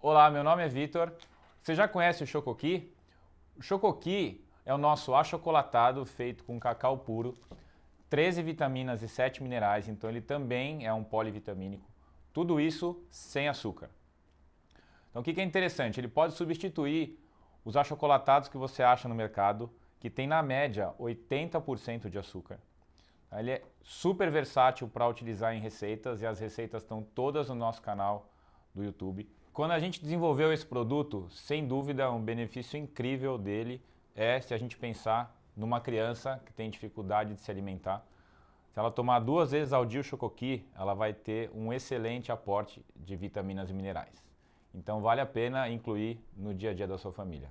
Olá, meu nome é Vitor. Você já conhece o Chocoqui? O Chocoqui é o nosso achocolatado feito com cacau puro, 13 vitaminas e 7 minerais, então ele também é um polivitamínico. Tudo isso sem açúcar. Então o que é interessante? Ele pode substituir os achocolatados que você acha no mercado, que tem na média 80% de açúcar. Ele é super versátil para utilizar em receitas e as receitas estão todas no nosso canal do YouTube. Quando a gente desenvolveu esse produto, sem dúvida um benefício incrível dele é se a gente pensar numa criança que tem dificuldade de se alimentar. Se ela tomar duas vezes ao dia o Chocoqui, ela vai ter um excelente aporte de vitaminas e minerais. Então vale a pena incluir no dia a dia da sua família.